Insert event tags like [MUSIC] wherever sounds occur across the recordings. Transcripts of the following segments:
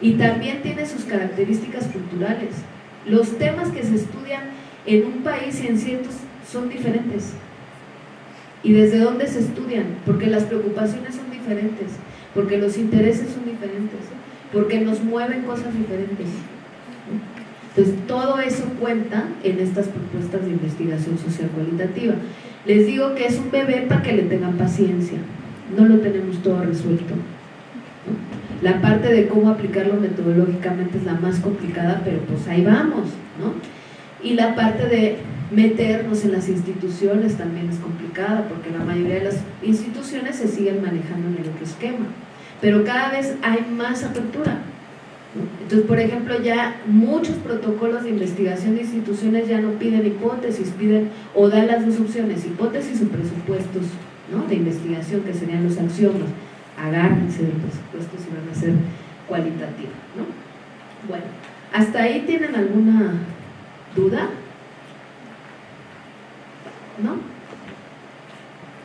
y también tiene sus características culturales. Los temas que se estudian en un país y en ciertos son diferentes. ¿Y desde dónde se estudian? Porque las preocupaciones son diferentes, porque los intereses son diferentes, porque nos mueven cosas diferentes. Entonces, todo eso cuenta en estas propuestas de investigación social cualitativa. Les digo que es un bebé para que le tengan paciencia, no lo tenemos todo resuelto. La parte de cómo aplicarlo metodológicamente es la más complicada, pero pues ahí vamos, ¿no? Y la parte de meternos en las instituciones también es complicada, porque la mayoría de las instituciones se siguen manejando en el otro esquema, pero cada vez hay más apertura. Entonces, por ejemplo, ya muchos protocolos de investigación de instituciones ya no piden hipótesis, piden o dan las dos opciones, hipótesis o presupuestos ¿no? de investigación, que serían los axiomas agárrense del presupuesto si van a ser cualitativos. ¿no? Bueno, ¿hasta ahí tienen alguna duda? ¿No?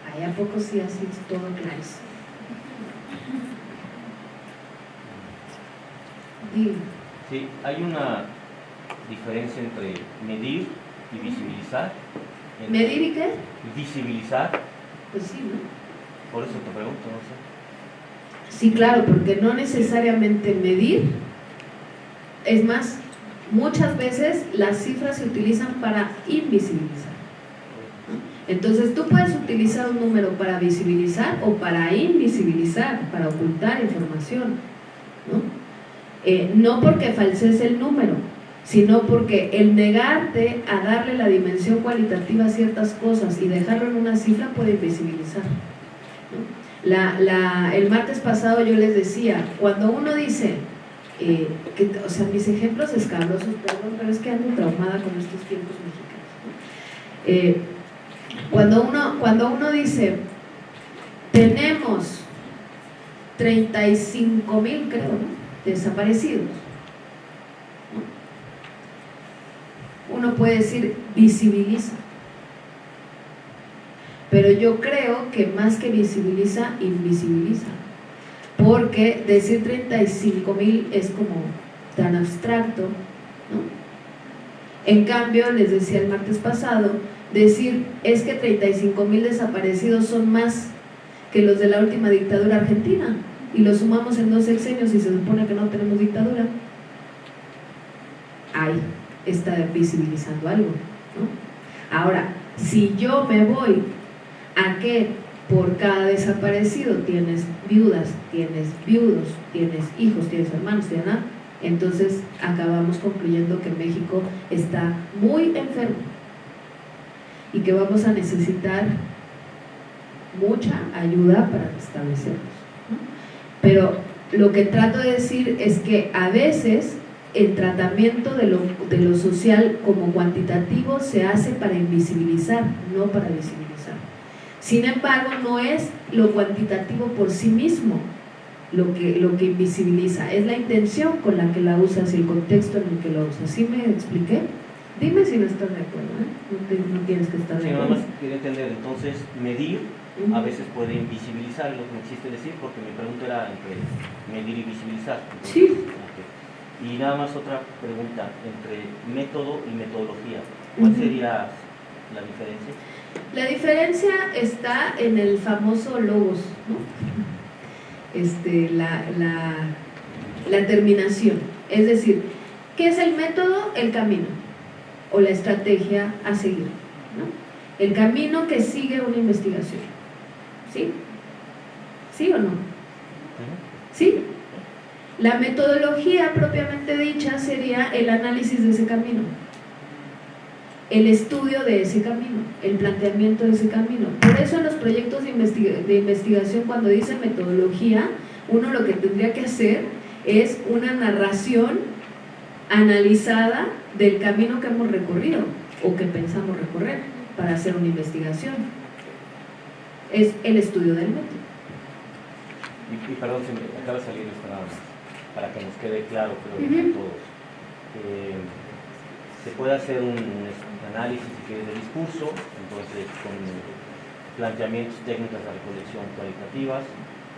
Ahí a poco sí así es todo clarísimo. Sí, hay una diferencia entre medir y visibilizar. ¿Medir y qué? Visibilizar. Pues sí, ¿no? Por eso te pregunto, no sé. Sí, claro, porque no necesariamente medir, es más, muchas veces las cifras se utilizan para invisibilizar. Entonces tú puedes utilizar un número para visibilizar o para invisibilizar, para ocultar información. ¿no? Eh, no porque falsees el número, sino porque el negarte a darle la dimensión cualitativa a ciertas cosas y dejarlo en una cifra puede invisibilizar. El martes pasado yo les decía, cuando uno dice, eh, que, o sea, mis ejemplos escabrosos, perdón, pero es que ando traumada con estos tiempos mexicanos. Eh, cuando, uno, cuando uno dice, tenemos 35 mil, creo, desaparecidos, uno puede decir, visibiliza pero yo creo que más que visibiliza, invisibiliza. Porque decir 35 mil es como tan abstracto, ¿no? En cambio, les decía el martes pasado, decir es que 35 mil desaparecidos son más que los de la última dictadura argentina y los sumamos en dos sexenios y se supone que no tenemos dictadura. Ahí está visibilizando algo. ¿no? Ahora, si yo me voy a que por cada desaparecido tienes viudas, tienes viudos, tienes hijos, tienes hermanos, tienes nada, entonces acabamos concluyendo que México está muy enfermo y que vamos a necesitar mucha ayuda para restablecernos. Pero lo que trato de decir es que a veces el tratamiento de lo, de lo social como cuantitativo se hace para invisibilizar, no para visibilizar. Sin embargo, no es lo cuantitativo por sí mismo lo que, lo que invisibiliza, es la intención con la que la usas y el contexto en el que la usas. ¿Sí me expliqué? Dime si no estás de acuerdo, ¿eh? no, tienes que estar de acuerdo. Sí, nada más quería entender, entonces, medir a veces puede invisibilizar, lo que me quisiste decir, porque mi pregunta era entre medir y visibilizar. sí. Y nada más otra pregunta, entre método y metodología, ¿cuál sería la diferencia? La diferencia está en el famoso logos, este, la, terminación. Es decir, ¿qué es el método? El camino o la estrategia a seguir. El camino que sigue una investigación. ¿Sí? ¿Sí o no? ¿Sí? La metodología propiamente dicha sería el análisis de ese camino el estudio de ese camino, el planteamiento de ese camino. Por eso en los proyectos de, investigación, cuando dicen metodología, uno lo que tendría que hacer es una narración analizada del camino que hemos recorrido o que pensamos recorrer para hacer una investigación. Es el estudio del método. Y, perdón, se me acaba de salir esto nada más, para que nos quede claro, creo, uh todos. Eh, se puede hacer un análisis si quieres, de discurso, entonces con planteamientos técnicas de recolección cualitativas,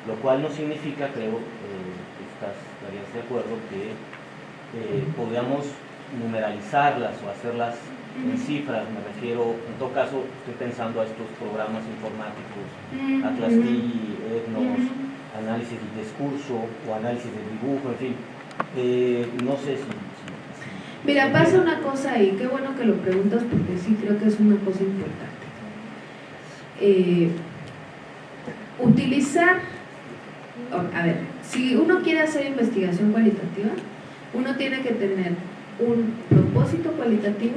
lo cual no significa, creo, eh, estás, estarías de acuerdo, que eh, podamos numeralizarlas o hacerlas en cifras, me refiero, en todo caso, estoy pensando a estos programas informáticos, Atlas T, EGNOS, análisis del discurso o análisis del dibujo, en fin, eh, no sé si, Mira, pasa una cosa ahí, qué bueno que lo preguntas porque sí creo que es una cosa importante. Eh, utilizar, a ver, si uno quiere hacer investigación cualitativa, uno tiene que tener un propósito cualitativo,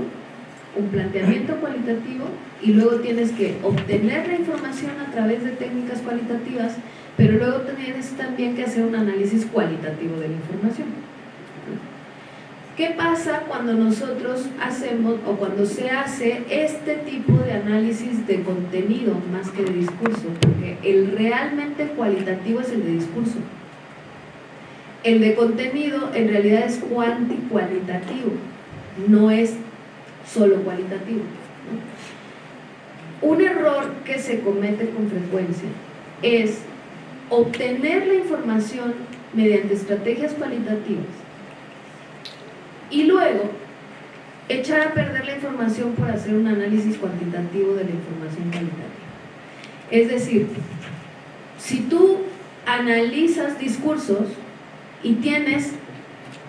un planteamiento cualitativo y luego tienes que obtener la información a través de técnicas cualitativas, pero luego tienes también que hacer un análisis cualitativo de la información. ¿Qué pasa cuando nosotros hacemos o cuando se hace este tipo de análisis de contenido más que de discurso? Porque el realmente cualitativo es el de discurso. El de contenido en realidad es cuanti-cualitativo, no es solo cualitativo. Un error que se comete con frecuencia es obtener la información mediante estrategias cualitativas y luego echar a perder la información por hacer un análisis cuantitativo de la información cualitativa. Es decir, si tú analizas discursos y tienes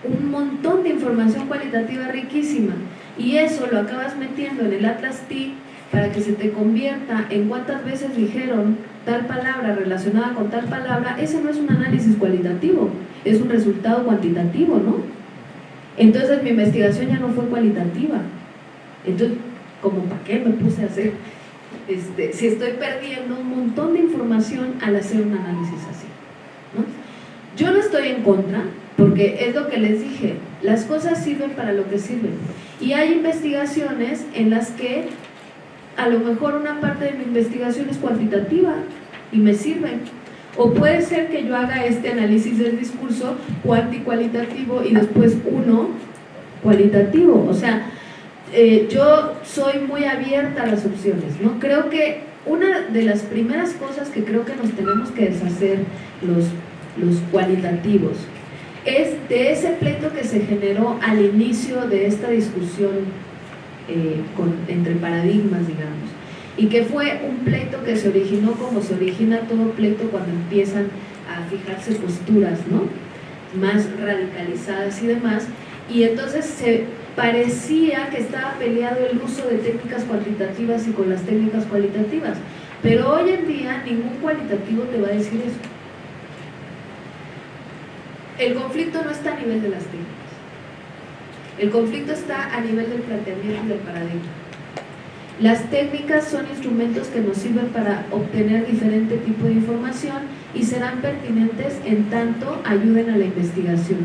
un montón de información cualitativa riquísima y eso lo acabas metiendo en el Atlas T para que se te convierta en cuántas veces dijeron tal palabra relacionada con tal palabra, ese no es un análisis cualitativo, es un resultado cuantitativo, ¿no? Entonces mi investigación ya no fue cualitativa. Entonces, como para qué me puse a hacer, este, si estoy perdiendo un montón de información al hacer un análisis así. Yo no estoy en contra, porque es lo que les dije, las cosas sirven para lo que sirven. Y hay investigaciones en las que a lo mejor una parte de mi investigación es cuantitativa y me sirven o puede ser que yo haga este análisis del discurso cuantitativo y después uno cualitativo. O sea, eh, yo soy muy abierta a las opciones, ¿no? Creo que una de las primeras cosas que creo que nos tenemos que deshacer los, los cualitativos es de ese pleito que se generó al inicio de esta discusión eh, entre paradigmas, digamos y que fue un pleito que se originó como se origina todo pleito cuando empiezan a fijarse posturas ¿no? más radicalizadas y demás. Y entonces se parecía que estaba peleado el uso de técnicas cuantitativas y con las técnicas cualitativas. Pero hoy en día ningún cualitativo te va a decir eso. El conflicto no está a nivel de las técnicas. El conflicto está a nivel del planteamiento y del paradigma las técnicas son instrumentos que nos sirven para obtener diferente tipo de información y serán pertinentes en tanto ayuden a la investigación.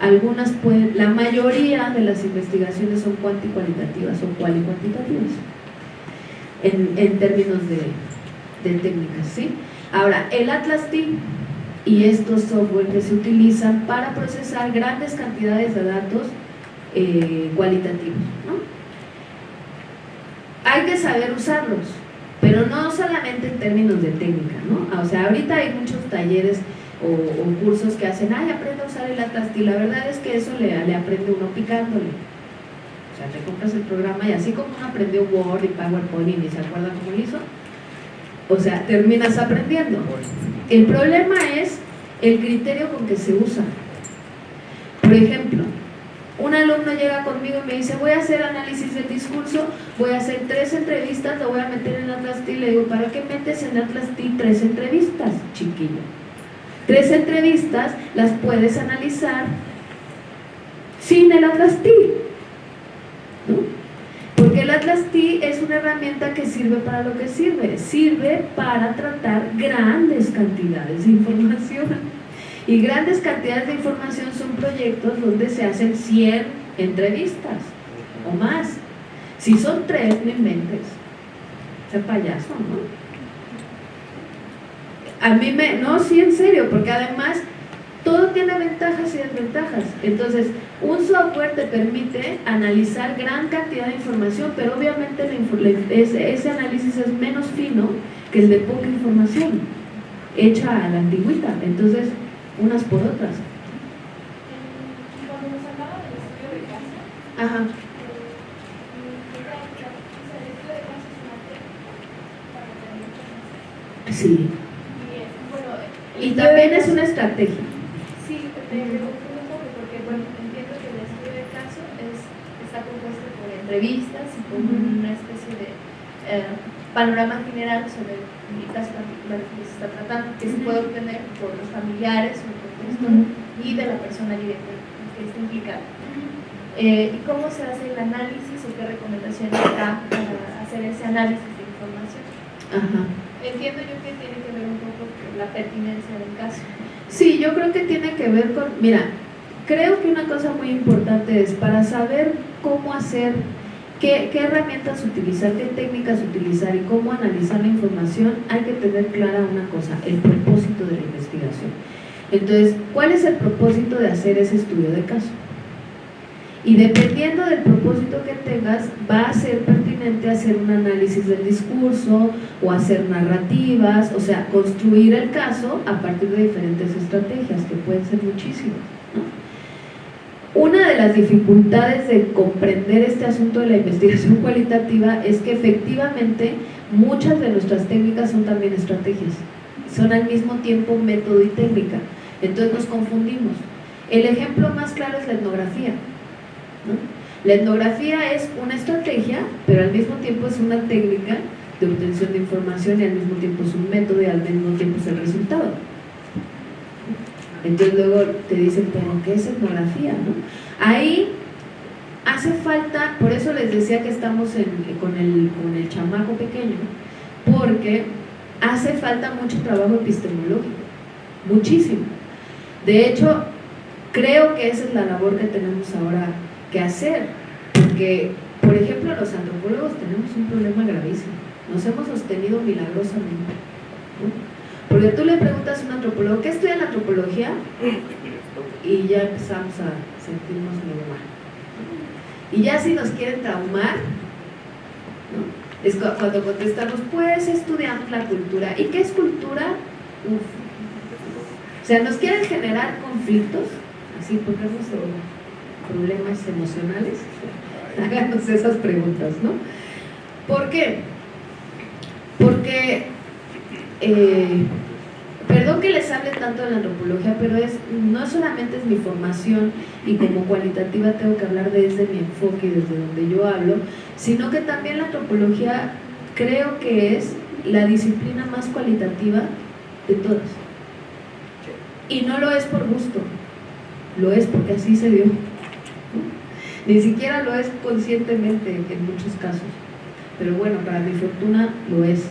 Algunas pueden, la mayoría de las investigaciones son cuanticualitativas o cualitativas en, en términos de, técnicas. ¿sí? Ahora, el Atlas T y estos software que se utilizan para procesar grandes cantidades de datos eh, cualitativos. ¿no? Hay que saber usarlos, pero no solamente en términos de técnica, ¿no? O sea, ahorita hay muchos talleres o, cursos que hacen, ay, aprende a usar el Atlas y la verdad es que eso le, aprende uno picándole. O sea, te compras el programa y así como uno aprendió Word y PowerPoint y se acuerda cómo lo hizo, o sea, terminas aprendiendo. El problema es el criterio con que se usa. Por ejemplo, un alumno llega conmigo y me dice, voy a hacer análisis del discurso, voy a hacer tres entrevistas, lo voy a meter en Atlas T. Le digo, ¿para qué metes en Atlas T tres entrevistas, chiquillo? Tres entrevistas las puedes analizar sin el Atlas T. Porque el Atlas T es una herramienta que sirve para lo que sirve. Sirve para tratar grandes cantidades de información. Y grandes cantidades de información son proyectos donde se hacen 100 entrevistas o más. Si son tres, no inventes. Ese payaso, ¿no? A mí me... No, sí, en serio, porque además todo tiene ventajas y desventajas. Entonces, un software te permite analizar gran cantidad de información, pero obviamente ese, ese análisis es menos fino que el de poca información. hecha a la antigüita, entonces unas por otras. Cuando nos hablaba del estudio de Ajá. Sí. Y también es una estrategia. Sí, me confundo un poco porque, bueno, entiendo que el estudio de caso es, está compuesto por entrevistas y por una especie de eh, panorama general sobre el caso particular que se está tratando, que se Ujú. puede obtener por los familiares o el contexto Ujú. y de la persona directa que está implicada. Eh, ¿Y cómo se hace el análisis o qué recomendaciones da para hacer ese análisis de información? Entiendo yo que tiene que ver un poco con la pertinencia del caso. Sí, yo creo que tiene que ver con, mira, creo que una cosa muy importante es para saber cómo hacer, qué, herramientas utilizar, qué técnicas utilizar y cómo analizar la información, hay que tener clara una cosa, el propósito de la investigación. Entonces, ¿cuál es el propósito de hacer ese estudio de caso? Y dependiendo del propósito que tengas, va a ser pertinente hacer un análisis del discurso o hacer narrativas, o sea, construir el caso a partir de diferentes estrategias, que pueden ser muchísimas. Una de las dificultades de comprender este asunto de la investigación [LAUGHS] cualitativa es que efectivamente muchas de nuestras técnicas son también estrategias, son al mismo tiempo método y técnica, entonces nos confundimos. El ejemplo más claro es la etnografía. ¿no? La etnografía es una estrategia, pero al mismo tiempo es una técnica de obtención de información y al mismo tiempo es un método y al mismo tiempo es el resultado. Entonces luego te dicen, pero ¿qué es etnografía? no? Ahí hace falta, por eso les decía que estamos con, el, chamaco pequeño, porque hace falta mucho trabajo epistemológico, muchísimo. De hecho, creo que esa es la labor que tenemos ahora que hacer, porque, por ejemplo, los antropólogos tenemos un problema gravísimo, nos hemos sostenido milagrosamente. Porque tú le preguntas a un antropólogo, ¿qué estudia la antropología? Y ya empezamos a sentirnos medio mal. Y ya si nos quieren traumar, ¿no? es cu- cuando contestamos, pues estudiamos la cultura. ¿Y qué es cultura? O sea, nos quieren generar conflictos, así pongamos problemas emocionales. [LAUGHS] Háganos esas preguntas, ¿no? ¿Por qué? Porque, eh, perdón que les hable tanto de la antropología, pero es no solamente es mi formación y como cualitativa tengo que hablar desde mi enfoque y desde donde yo hablo, sino que también la antropología creo que es la disciplina más cualitativa de todas. Y no lo es por gusto, lo es porque así se dio. Ni siquiera lo es conscientemente en muchos casos. Pero bueno, para mi fortuna lo es.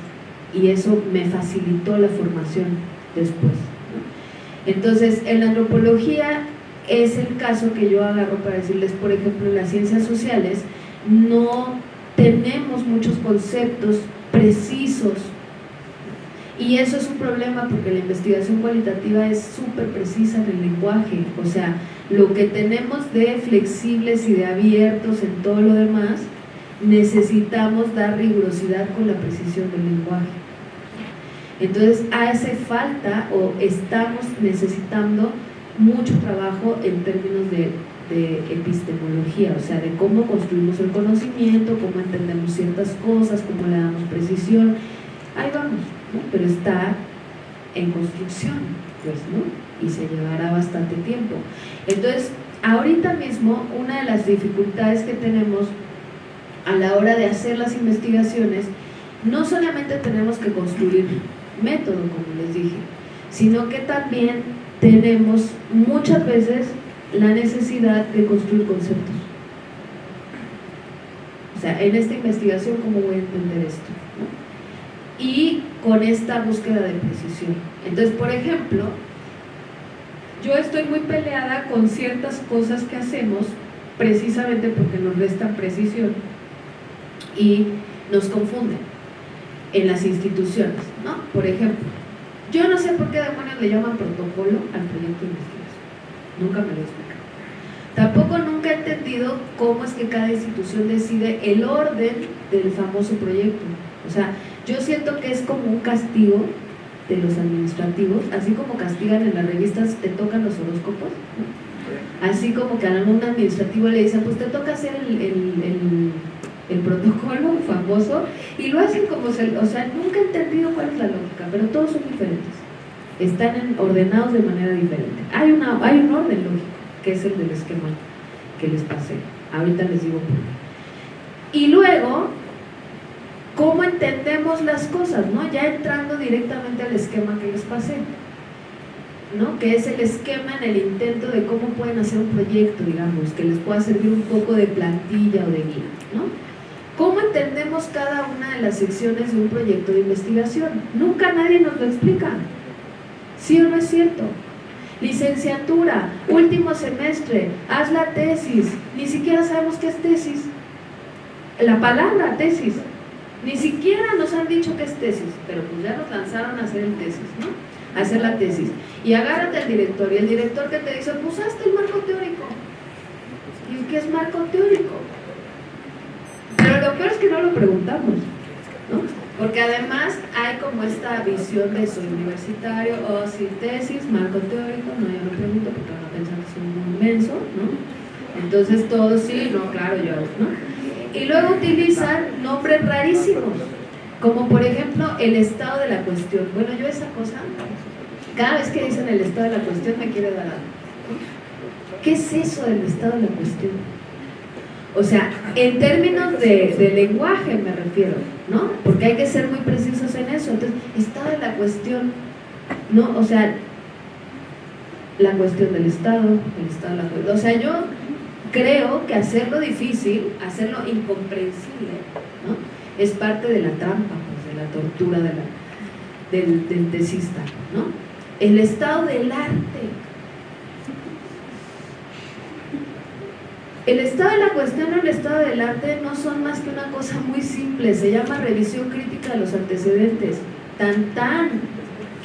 Y eso me facilitó la formación después. Entonces, en la antropología es el caso que yo agarro para decirles, por ejemplo, en las ciencias sociales no tenemos muchos conceptos precisos y eso es un problema porque la investigación cualitativa es súper precisa en el lenguaje, o sea, lo que tenemos de flexibles y de abiertos en todo lo demás, necesitamos dar rigurosidad con la precisión del lenguaje. Entonces hace falta o estamos necesitando mucho trabajo en términos de, epistemología, o sea, de cómo construimos el conocimiento, cómo entendemos ciertas cosas, cómo le damos precisión. Ahí vamos, pero está en construcción, pues, ¿no? Y se llevará bastante tiempo. Entonces, ahorita mismo, una de las dificultades que tenemos a la hora de hacer las investigaciones, no solamente tenemos que construir método, como les dije, sino que también tenemos muchas veces la necesidad de construir conceptos. O sea, en esta investigación, ¿cómo voy a entender esto? Y con esta búsqueda de precisión. Entonces, por ejemplo, yo estoy muy peleada con ciertas cosas que hacemos precisamente porque nos restan precisión y nos confunden en las instituciones, ¿no? Por ejemplo, yo no sé por qué demonios le llaman protocolo al proyecto de investigación. Nunca me lo he explicado. Tampoco nunca he entendido cómo es que cada institución decide el orden del famoso proyecto. O sea, yo siento que es como un castigo de los administrativos, así como castigan en las revistas, te tocan los horóscopos, así como que a algún administrativo le dicen, pues te toca hacer el, protocolo famoso, y lo hacen como se, o sea, nunca he entendido cuál es la lógica, pero todos son diferentes, están ordenados de manera diferente. Hay, una, hay un orden lógico, que es el del esquema que les pasé, ahorita les digo por qué. Y luego, cómo entendemos las cosas, ¿no? Ya entrando directamente al esquema que les pasé, ¿no? Que es el esquema en el intento de cómo pueden hacer un proyecto, digamos, que les pueda servir un poco de plantilla o de guía, ¿no? ¿Cómo entendemos cada una de las secciones de un proyecto de investigación? Nunca nadie nos lo explica. ¿Sí o no es cierto? Licenciatura, último semestre, haz la tesis. Ni siquiera sabemos qué es tesis. La palabra tesis. Ni siquiera nos han dicho que es tesis, pero pues ya nos lanzaron a hacer el tesis, ¿no? A hacer la tesis. Y agárrate al director, y el director que te dice, pues hazte el marco teórico. ¿Y qué es marco teórico? Pero lo peor es que no lo preguntamos, ¿no? Porque además hay como esta visión de soy universitario o oh, sin tesis, marco teórico, no, yo no pregunto porque van a pensar que soy un inmenso, ¿no? Entonces todo sí, no, claro, yo, ¿no? y luego utilizan nombres rarísimos, como por ejemplo el estado de la cuestión. Bueno, yo esa cosa, cada vez que dicen el estado de la cuestión me quiere dar algo. ¿Qué es eso del estado de la cuestión? O sea, en términos de, lenguaje me refiero, ¿no? Porque hay que ser muy precisos en eso. Entonces, estado de la cuestión, ¿no? O sea, la cuestión del Estado, el Estado de la cuestión. O sea, yo creo que hacerlo difícil, hacerlo incomprensible, ¿no? es parte de la trampa, pues, de la tortura de del, del tesista. ¿no? El estado del arte. El estado de la cuestión o el estado del arte no son más que una cosa muy simple, se llama revisión crítica de los antecedentes. Tan tan,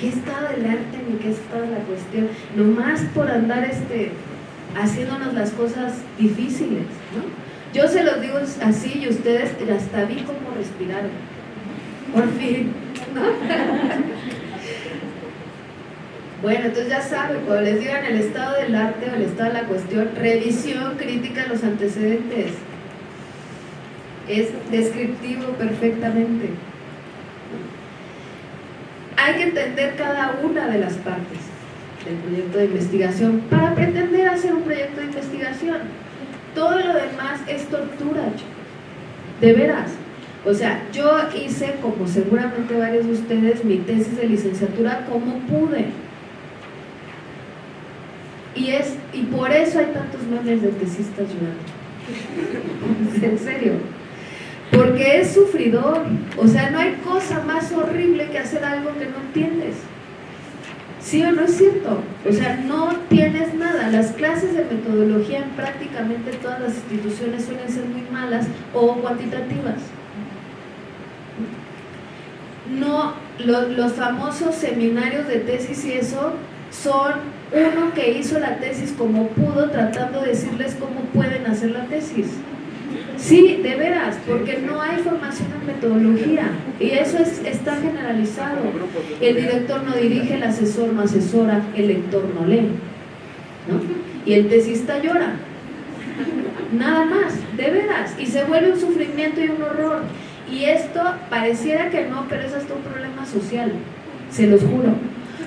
¿qué estado del arte ni qué estado de la cuestión? Nomás por andar este haciéndonos las cosas difíciles, ¿no? Yo se los digo así y ustedes hasta vi cómo respiraron. Por fin, ¿no? Bueno, entonces ya saben, cuando les digan el estado del arte o el estado de la cuestión, revisión crítica de los antecedentes. Es descriptivo perfectamente. Hay que entender cada una de las partes del proyecto de investigación para pretender hacer un proyecto de investigación. Todo lo demás es tortura, De veras. O sea, yo hice, como seguramente varios de ustedes, mi tesis de licenciatura como pude. Y, es, y por eso hay tantos memes de tesistas llorando. [LAUGHS] en serio. Porque es sufridor. O sea, no hay cosa más horrible que hacer algo que no entiendes. ¿Sí o no es cierto? O sea, no tienes nada. Las clases de metodología en prácticamente todas las instituciones suelen ser muy malas o cuantitativas. No, los famosos seminarios de tesis y eso son uno que hizo la tesis como pudo tratando de decirles cómo pueden hacer la tesis. Sí, de veras, porque no hay formación en metodología y eso es, está generalizado. El director no dirige, el asesor no asesora, el lector no lee. Y el tesista llora. Nada más, de veras. Y se vuelve un sufrimiento y un horror. Y esto pareciera que no, pero es hasta un problema social, se los juro.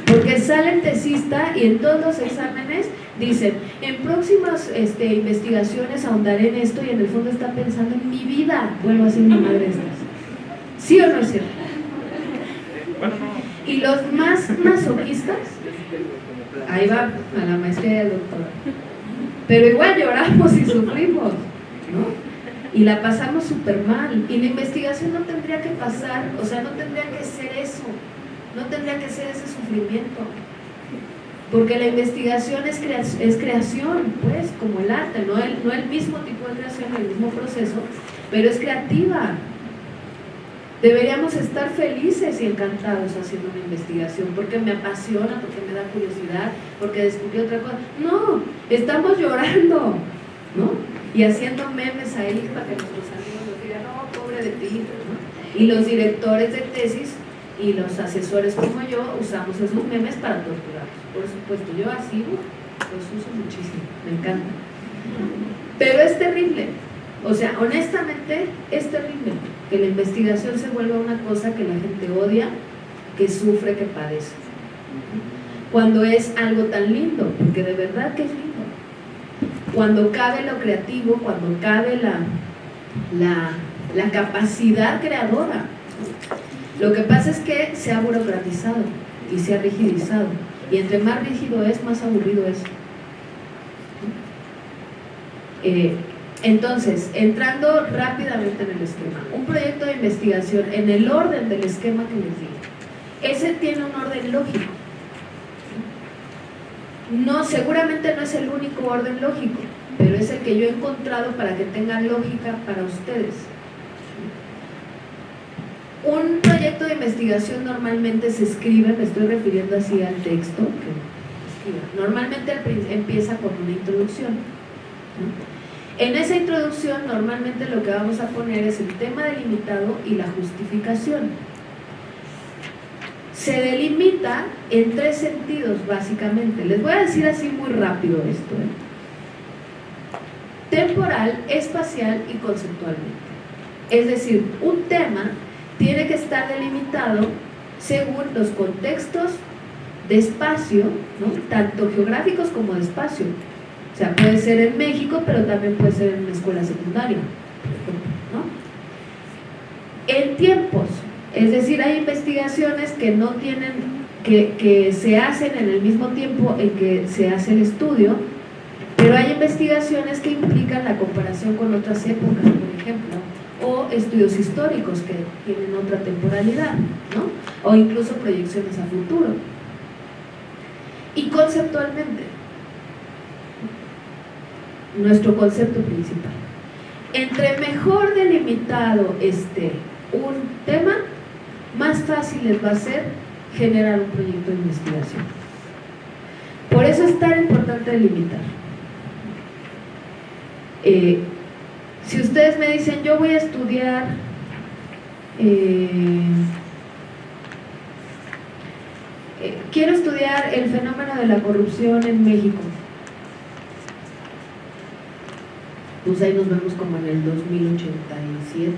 Porque sale el tesista y en todos los exámenes Dicen, en próximas este, investigaciones ahondaré en esto y en el fondo está pensando en mi vida, vuelvo a ser una madre estas. ¿Sí o no es cierto? Y los más masoquistas, ahí va a la maestría del doctor. Pero igual lloramos y sufrimos, ¿no? Y la pasamos súper mal. Y la investigación no tendría que pasar, o sea, no tendría que ser eso, no tendría que ser ese sufrimiento. Porque la investigación es, creación, pues, como el arte, no el, el mismo tipo de creación, el mismo proceso, pero es creativa. Deberíamos estar felices y encantados haciendo una investigación porque me apasiona, porque me da curiosidad, porque descubrí otra cosa. No, estamos llorando, ¿no? Y haciendo memes ahí para que nuestros amigos nos digan, no, pobre de ti, ¿no? Y los directores de tesis y los asesores como yo usamos esos memes para torturarlos. Por supuesto, yo así los uso muchísimo, me encanta. Pero es terrible, o sea, honestamente es terrible que la investigación se vuelva una cosa que la gente odia, que sufre, que padece. Cuando es algo tan lindo, porque de verdad que es lindo. Cuando cabe lo creativo, cuando cabe la, la, la capacidad creadora. Lo que pasa es que se ha burocratizado y se ha rigidizado. Y entre más rígido es, más aburrido es. Eh, entonces, entrando rápidamente en el esquema, un proyecto de investigación en el orden del esquema que les di, ese tiene un orden lógico. No, seguramente no es el único orden lógico, pero es el que yo he encontrado para que tenga lógica para ustedes. Un proyecto de investigación normalmente se escribe, me estoy refiriendo así al texto, que normalmente empieza con una introducción. En esa introducción normalmente lo que vamos a poner es el tema delimitado y la justificación. Se delimita en tres sentidos básicamente. Les voy a decir así muy rápido esto. ¿eh? Temporal, espacial y conceptualmente. Es decir, un tema tiene que estar delimitado según los contextos de espacio, tanto geográficos como de espacio. O sea, puede ser en México, pero también puede ser en una escuela secundaria, En tiempos, es decir, hay investigaciones que no tienen, que, que se hacen en el mismo tiempo en que se hace el estudio, pero hay investigaciones que implican la comparación con otras épocas, por ejemplo, o estudios históricos que tienen otra temporalidad, ¿no? o incluso proyecciones a futuro. Y conceptualmente, nuestro concepto principal. Entre mejor delimitado esté un tema, más fácil les va a ser generar un proyecto de investigación. Por eso es tan importante delimitar. Eh, si ustedes me dicen, yo voy a estudiar eh, eh, quiero estudiar el fenómeno de la corrupción en México. Pues ahí nos vemos como en el 2087,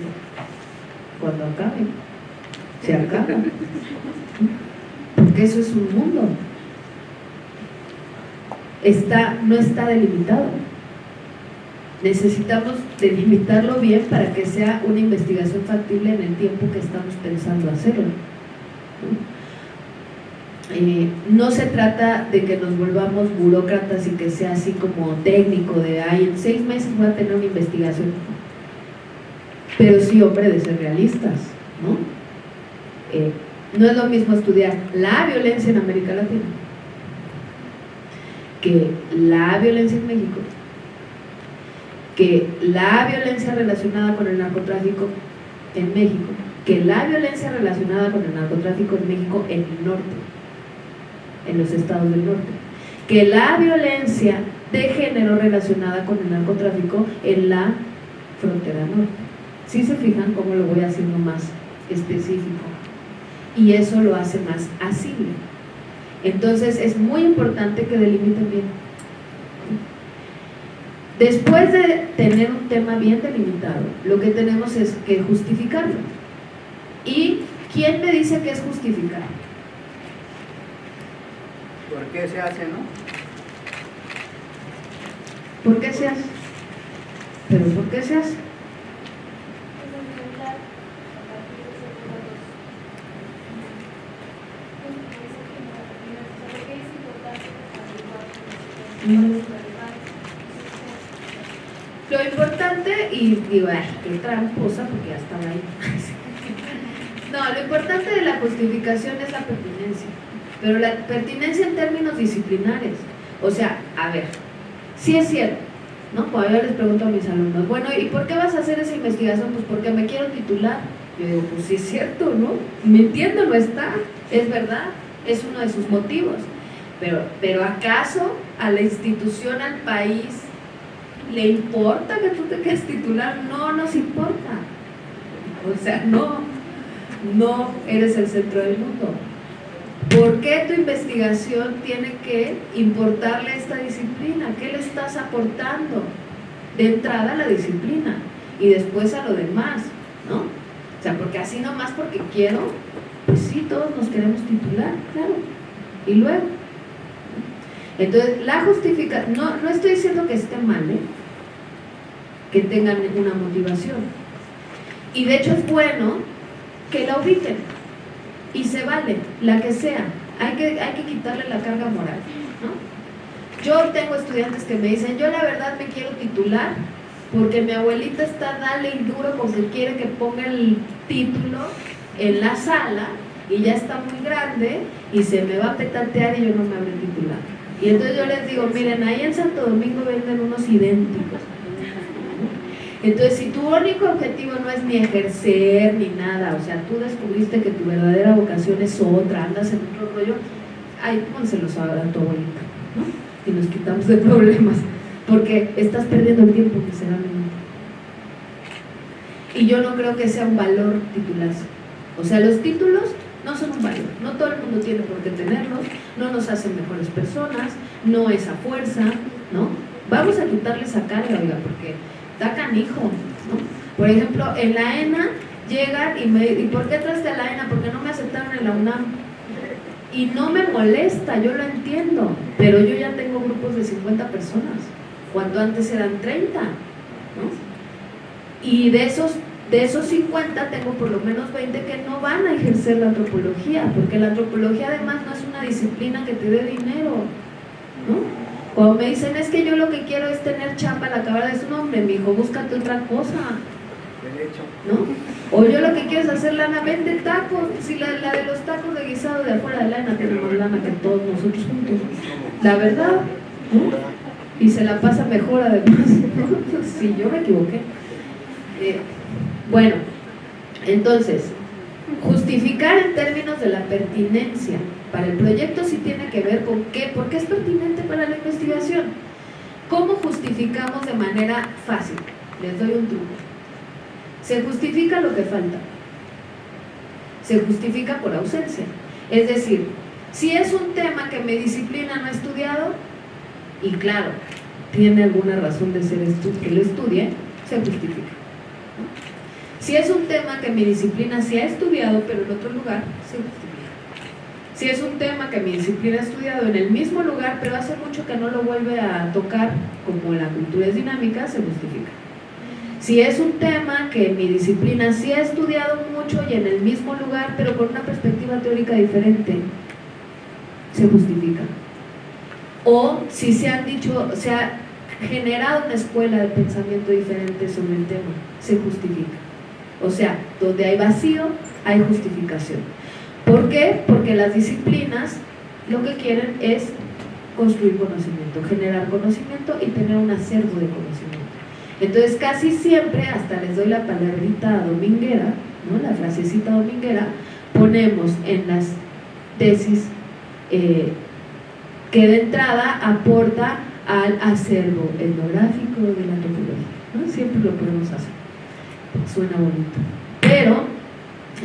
cuando acabe. Se acaba. Porque eso es un mundo. Está, no está delimitado necesitamos delimitarlo bien para que sea una investigación factible en el tiempo que estamos pensando hacerlo. Eh, no se trata de que nos volvamos burócratas y que sea así como técnico, de ay, en seis meses voy a tener una investigación. Pero sí, hombre, de ser realistas, ¿no? Eh, no es lo mismo estudiar la violencia en América Latina que la violencia en México que la violencia relacionada con el narcotráfico en México, que la violencia relacionada con el narcotráfico en México en el norte, en los estados del norte, que la violencia de género relacionada con el narcotráfico en la frontera norte. Si se fijan cómo lo voy haciendo más específico y eso lo hace más asible. Entonces es muy importante que delimiten bien Después de tener un tema bien delimitado, lo que tenemos es que justificarlo. ¿Y quién me dice que es justificar? ¿Por qué se hace, no? ¿Por qué se hace? ¿Pero por qué se hace? Lo importante, y digo, ay, qué tramposa, porque ya estaba ahí. [LAUGHS] no, lo importante de la justificación es la pertinencia, pero la pertinencia en términos disciplinares. O sea, a ver, sí es cierto, ¿no? Cuando yo les pregunto a mis alumnos, bueno, ¿y por qué vas a hacer esa investigación? Pues porque me quiero titular. Yo digo, pues sí es cierto, ¿no? Me entiendo, no está, es verdad, es uno de sus motivos. Pero, pero ¿acaso a la institución, al país, ¿Le importa que tú te quedes titular? No nos importa. O sea, no. no eres el centro del mundo. ¿Por qué tu investigación tiene que importarle esta disciplina? ¿Qué le estás aportando? De entrada a la disciplina y después a lo demás, ¿no? O sea, porque así nomás porque quiero, pues sí, todos nos queremos titular, claro. Y luego. Entonces, la justificación, no, no estoy diciendo que esté mal, ¿eh? Tengan una motivación. Y de hecho es bueno que la ubiquen y se vale, la que sea. Hay que, hay que quitarle la carga moral. ¿no? Yo tengo estudiantes que me dicen, yo la verdad me quiero titular porque mi abuelita está dale y duro porque quiere que ponga el título en la sala y ya está muy grande y se me va a petatear y yo no me habré titular. Y entonces yo les digo, miren, ahí en Santo Domingo venden unos idénticos. Entonces, si tu único objetivo no es ni ejercer ni nada, o sea, tú descubriste que tu verdadera vocación es otra, andas en otro rollo, ahí pónselos a tu abuelita, ¿no? Y nos quitamos de problemas, porque estás perdiendo el tiempo, sinceramente. Y yo no creo que sea un valor titularse. O sea, los títulos no son un valor, no todo el mundo tiene por qué tenerlos, no nos hacen mejores personas, no es a fuerza, ¿no? Vamos a quitarle esa carga, oiga, porque da canijo, ¿no? Por ejemplo, en la ENA llegan y me ¿y por qué traste a la ENA? Porque no me aceptaron en la UNAM. Y no me molesta, yo lo entiendo, pero yo ya tengo grupos de 50 personas, cuando antes eran 30, ¿no? Y de esos, de esos 50 tengo por lo menos 20 que no van a ejercer la antropología, porque la antropología además no es una disciplina que te dé dinero, ¿no? O me dicen, es que yo lo que quiero es tener chamba al acabar de su nombre, mi hijo, búscate otra cosa. ¿No? O yo lo que quiero es hacer lana, vende tacos. Si la, de los tacos de guisado de afuera de lana tenemos lana que todos nosotros juntos. La verdad, Y se la pasa mejor además. Si [LAUGHS] yo me equivoqué. Eh, bueno, entonces, justificar en términos de la pertinencia para el proyecto sí tiene que ver con qué, por qué es pertinente la. ¿Cómo justificamos de manera fácil? Les doy un truco. Se justifica lo que falta. Se justifica por ausencia. Es decir, si es un tema que mi disciplina no ha estudiado, y claro, tiene alguna razón de ser que lo estudie, se justifica. Si es un tema que mi disciplina sí ha estudiado, pero en otro lugar, se justifica. Si es un tema que mi disciplina ha estudiado en el mismo lugar, pero hace mucho que no lo vuelve a tocar, como la cultura es dinámica, se justifica. Si es un tema que mi disciplina sí ha estudiado mucho y en el mismo lugar, pero con una perspectiva teórica diferente, se justifica. O si se han dicho, se ha generado una escuela de pensamiento diferente sobre el tema, se justifica. O sea, donde hay vacío, hay justificación. ¿Por qué? Porque las disciplinas lo que quieren es construir conocimiento, generar conocimiento y tener un acervo de conocimiento. Entonces casi siempre, hasta les doy la palabrita dominguera, ¿no? la frasecita dominguera, ponemos en las tesis eh, que de entrada aporta al acervo etnográfico de la antropología. Siempre lo podemos hacer. Suena bonito. Pero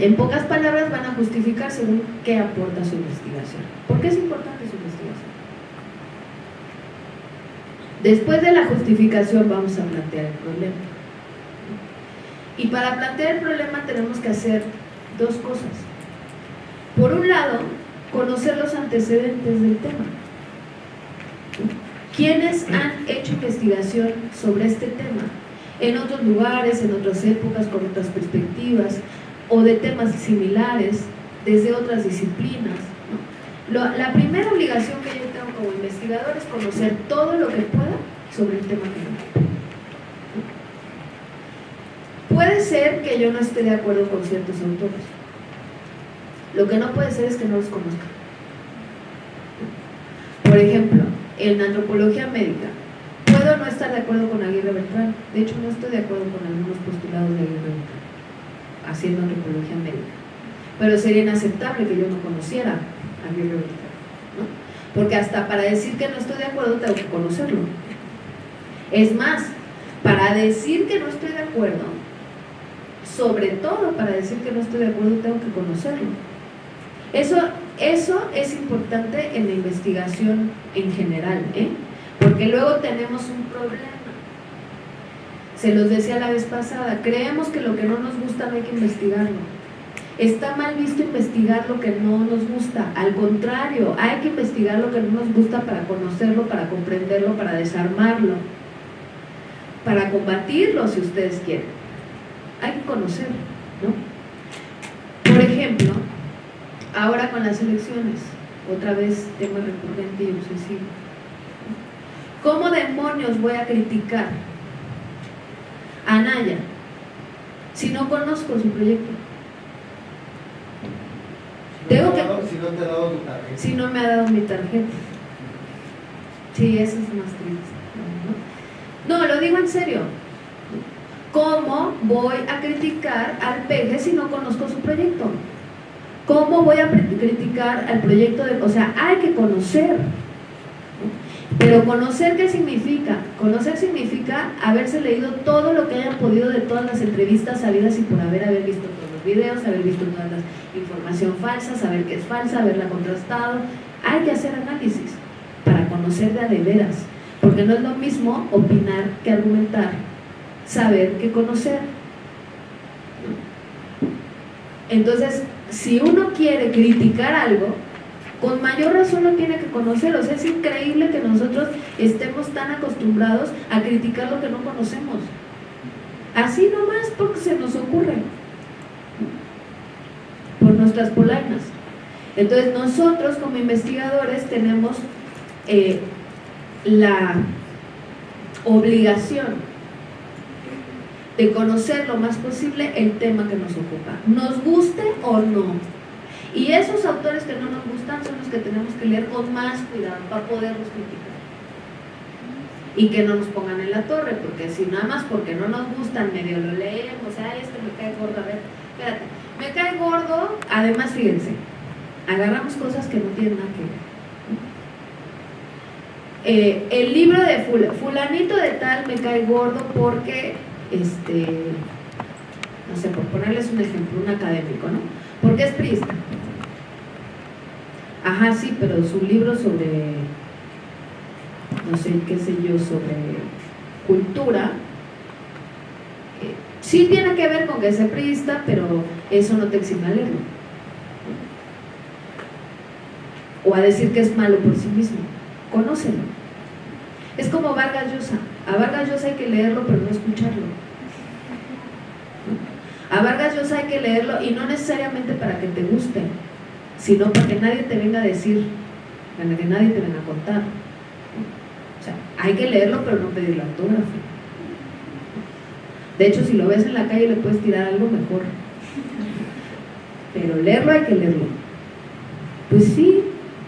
en pocas palabras van a justificar según qué aporta su investigación. ¿Por qué es importante su investigación? Después de la justificación vamos a plantear el problema. Y para plantear el problema tenemos que hacer dos cosas. Por un lado, conocer los antecedentes del tema. ¿Quiénes han hecho investigación sobre este tema? En otros lugares, en otras épocas, con otras perspectivas, o de temas similares desde otras disciplinas. la primera obligación que yo tengo como investigador es conocer todo lo que pueda sobre el tema que me Puede ser que yo no esté de acuerdo con ciertos autores. Lo que no puede ser es que no los conozca. Por ejemplo, en antropología médica, puedo no estar de acuerdo con Aguirre Beltrán. De hecho, no estoy de acuerdo con algunos postulados de Aguirre Beltrán haciendo antropología médica. Pero sería inaceptable que yo no conociera a mi ¿no? Porque hasta para decir que no estoy de acuerdo tengo que conocerlo. Es más, para decir que no estoy de acuerdo, sobre todo para decir que no estoy de acuerdo tengo que conocerlo. Eso, eso es importante en la investigación en general, ¿eh? porque luego tenemos un problema. Se los decía la vez pasada, creemos que lo que no nos gusta no hay que investigarlo. Está mal visto investigar lo que no nos gusta, al contrario, hay que investigar lo que no nos gusta para conocerlo, para comprenderlo, para desarmarlo, para combatirlo si ustedes quieren. Hay que conocerlo, ¿no? Por ejemplo, ahora con las elecciones, otra vez tema recurrente y obsesivo. ¿Cómo demonios voy a criticar a Naya si no conozco su proyecto? Tengo que... Si no te ha dado tu tarjeta. Si no me ha dado mi tarjeta. Sí, eso es más triste. No, no lo digo en serio. ¿Cómo voy a criticar al peje si no conozco su proyecto? ¿Cómo voy a criticar al proyecto de... O sea, hay que conocer. Pero conocer, ¿qué significa? Conocer significa haberse leído todo lo que hayan podido de todas las entrevistas sabidas y por haber, haber visto todos los videos, haber visto toda la información falsa, saber que es falsa, haberla contrastado. Hay que hacer análisis para conocer de a de veras. Porque no es lo mismo opinar que argumentar, saber que conocer. Entonces, si uno quiere criticar algo, con mayor razón lo tiene que conocer. O sea, es increíble que nosotros estemos tan acostumbrados a criticar lo que no conocemos. Así nomás porque se nos ocurre. Por nuestras polainas. Entonces nosotros como investigadores tenemos eh, la obligación de conocer lo más posible el tema que nos ocupa, nos guste o no. Y esos autores que no nos gustan son los que tenemos que leer con más cuidado para poderlos criticar. Y que no nos pongan en la torre, porque si nada más porque no nos gustan, medio lo leemos, ay, este me cae gordo, a ver, espérate, me cae gordo, además fíjense, agarramos cosas que no tienen nada que ver. Eh, el libro de fulanito de tal me cae gordo porque, este, no sé, por ponerles un ejemplo, un académico, ¿no? Porque es priista. Ajá, sí, pero su libro sobre, no sé, qué sé yo, sobre cultura, eh, sí tiene que ver con que es priista, pero eso no te exime a leerlo. O a decir que es malo por sí mismo. Conócelo. Es como Vargas Llosa. A Vargas Llosa hay que leerlo, pero no escucharlo. A Vargas Llosa hay que leerlo y no necesariamente para que te guste, sino para que nadie te venga a decir, para que nadie te venga a contar. O sea, hay que leerlo, pero no pedirle autógrafo. De hecho, si lo ves en la calle le puedes tirar algo mejor. Pero leerlo hay que leerlo. Pues sí,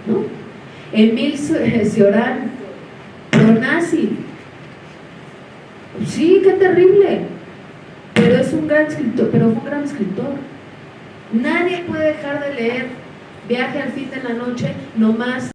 ¿no? Emil Cioran nazi. Sí, qué terrible. Pero es un gran escritor, pero fue un gran escritor. Nadie puede dejar de leer Viaje al fin de la noche, nomás